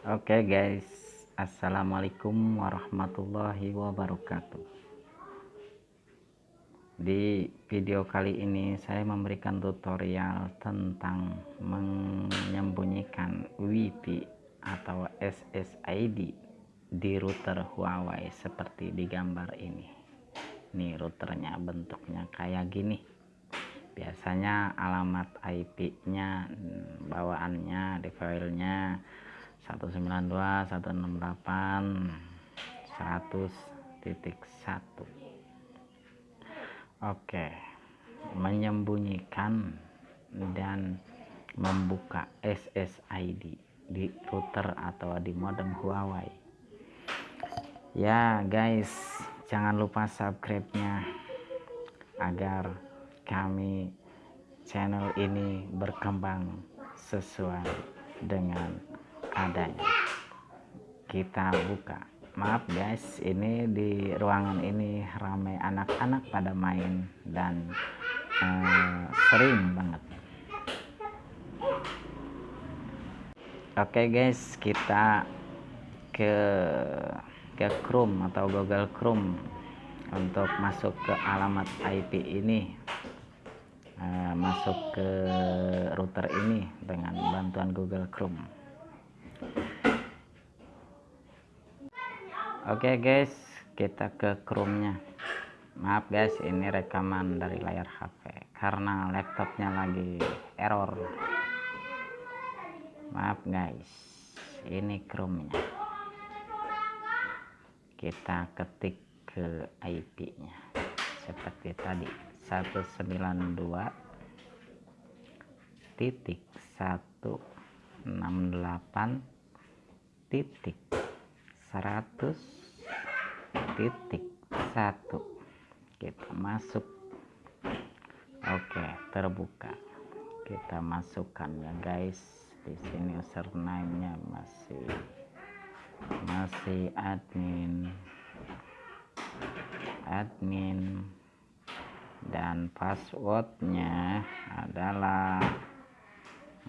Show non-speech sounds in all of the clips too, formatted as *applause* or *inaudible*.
Oke okay guys, Assalamualaikum warahmatullahi wabarakatuh. Di video kali ini saya memberikan tutorial tentang menyembunyikan WiFi atau SSID di router Huawei seperti di gambar ini. Ini routernya bentuknya kayak gini. Biasanya alamat IP-nya bawaannya di 192.168.100.1 Oke menyembunyikan dan membuka SSID di router atau di modem Huawei. Ya guys jangan lupa subscribe nya agar kami channel ini berkembang sesuai dengan adanya. Kita buka. Maaf guys ini di ruangan ini ramai anak-anak pada main dan uh, sering banget. Oke okay guys kita ke ke Chrome atau Google Chrome untuk masuk ke alamat IP ini. Uh, masuk ke router ini dengan bantuan Google Chrome Oke okay guys kita ke Chrome nya maaf guys ini rekaman dari layar HP karena laptopnya lagi error. Maaf guys ini Chrome nya kita ketik ke IP nya seperti tadi 192 titik 168 titik. 100 titik. 1 kita masuk. Oke terbuka. Kita masukkan ya guys. Di sini username nya masih masih admin. Admin. Dan passwordnya adalah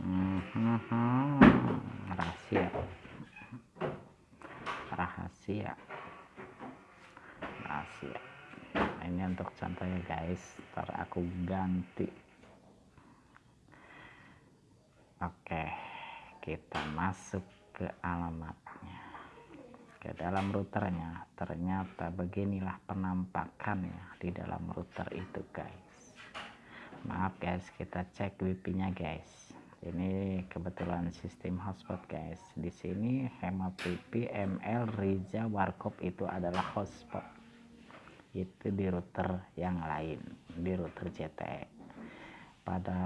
hmm, hmm, hmm, rahasia. Rahasia. Rahasia. Nah, ini untuk contoh ya guys. Ntar aku ganti. Oke kita masuk ke alamatnya. Ke dalam routernya. Ternyata beginilah penampakannya di dalam router itu guys. Maaf guys. Kita cek wifi nya guys ini kebetulan sistem hotspot guys. Di sini hemat wifi ml Riza warkop itu adalah hotspot. Itu di router yang lain di router CT pada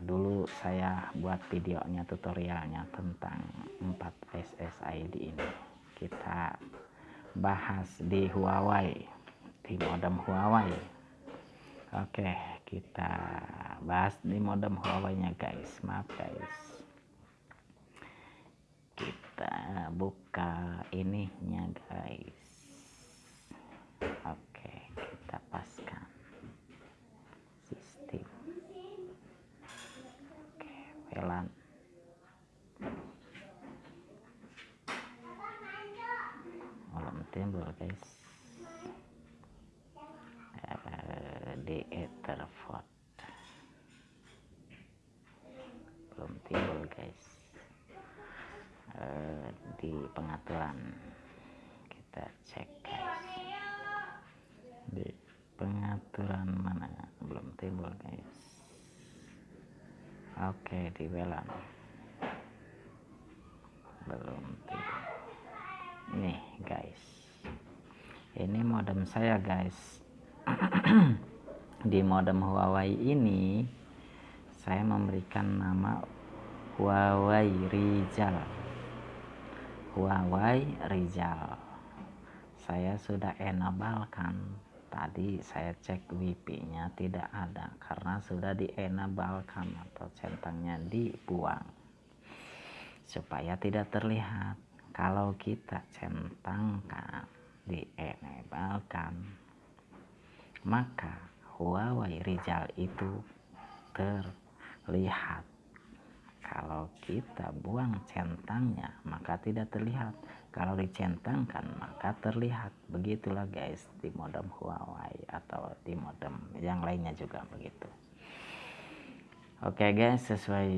dulu saya buat videonya tutorialnya tentang 4 SSID ini. Kita bahas di Huawei di modem Huawei oke kita bahas di modem Huawei nya guys. Maaf guys. Kita buka ininya guys. Oke kita paskan sistem oke VLAN timbul guys etherport belum timbul guys. Uh, di pengaturan. Kita cek guys. Di pengaturan mana? Belum timbul guys. Oke di WLAN belum timbul. Nih guys. Ini modem saya guys *clears throat* di modem Huawei ini saya memberikan nama Huawei Rizal. Huawei Rizal. Saya sudah enabalkan. Tadi saya cek wifi nya tidak ada karena sudah di enabalkan atau centangnya dibuang. Supaya tidak terlihat kalau kita centangkan dienebalkan maka Huawei Rizal itu terlihat. Kalau kita buang centangnya maka tidak terlihat. Kalau dicentangkan maka terlihat. Begitulah guys di modem Huawei atau di modem yang lainnya juga begitu. Oke guys sesuai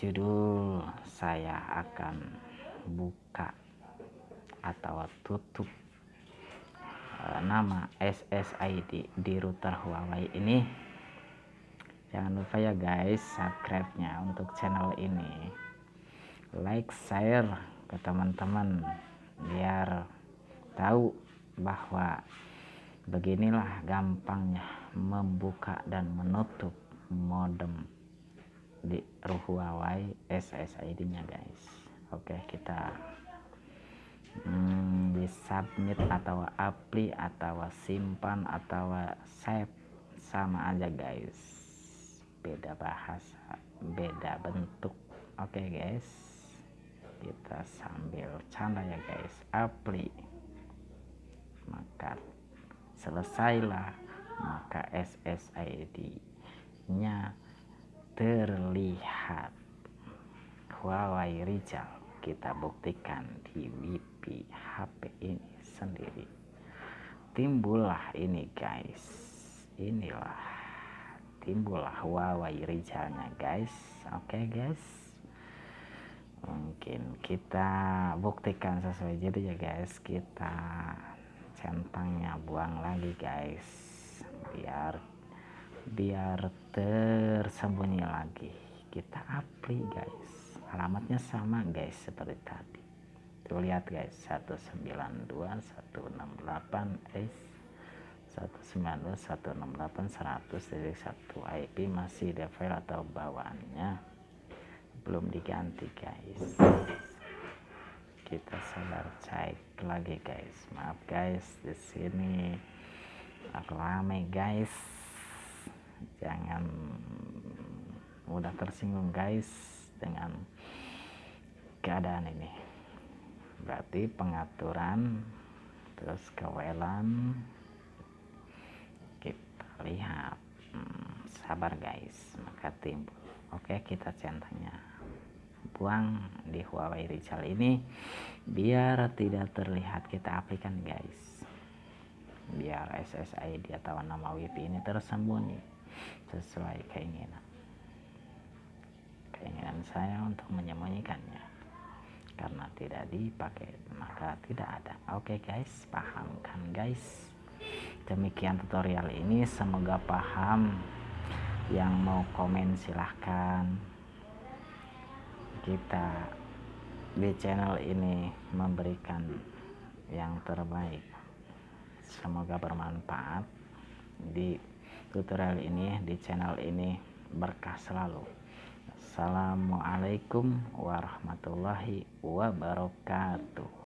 judul saya akan buka atau tutup nama SSID di router Huawei ini. Jangan lupa ya guys subscribe nya untuk channel ini. Like share ke teman-teman biar tahu bahwa beginilah gampangnya membuka dan menutup modem di Huawei SSID nya guys. Oke kita hmm, di submit atau apply atau simpan atau save. Sama aja guys. Beda bahasa beda bentuk. Oke guys. Kita sambil canda ya guys. Apply maka selesailah. Maka SSID nya terlihat. Huawei Rizal kita buktikan di WiFi HP ini sendiri. Timbullah ini guys. Inilah. Timbullah Huawei Rizalnya guys. Oke okay, guys? Mungkin kita buktikan sesuai jadi ya guys. Kita centangnya buang lagi guys. Biar biar tersembunyi lagi. Kita apply guys alamatnya sama guys seperti tadi. Tuh lihat guys 192 168 S 192 168 100 dari 1 IP masih default atau bawaannya. Belum diganti guys. Kita sabar cek lagi guys. Maaf guys di sini rame guys. Jangan mudah tersinggung guys dengan keadaan ini. Berarti pengaturan terus kewelan kita lihat. Hmm, sabar guys. Maka timbul. Oke kita centangnya. Buang di Huawei Rizal ini biar tidak terlihat kita aplikan guys. Biar SSID atau nama WiFi ini tersembunyi sesuai keinginan. Keinginan saya untuk menyembunyikannya karena tidak dipakai maka tidak ada. Oke okay guys paham kan guys? Demikian tutorial ini. Semoga paham. Yang mau komen silahkan. Kita di channel ini memberikan yang terbaik. Semoga bermanfaat. Di tutorial ini di channel ini berkah selalu Assalamualaikum warahmatullahi wabarakatuh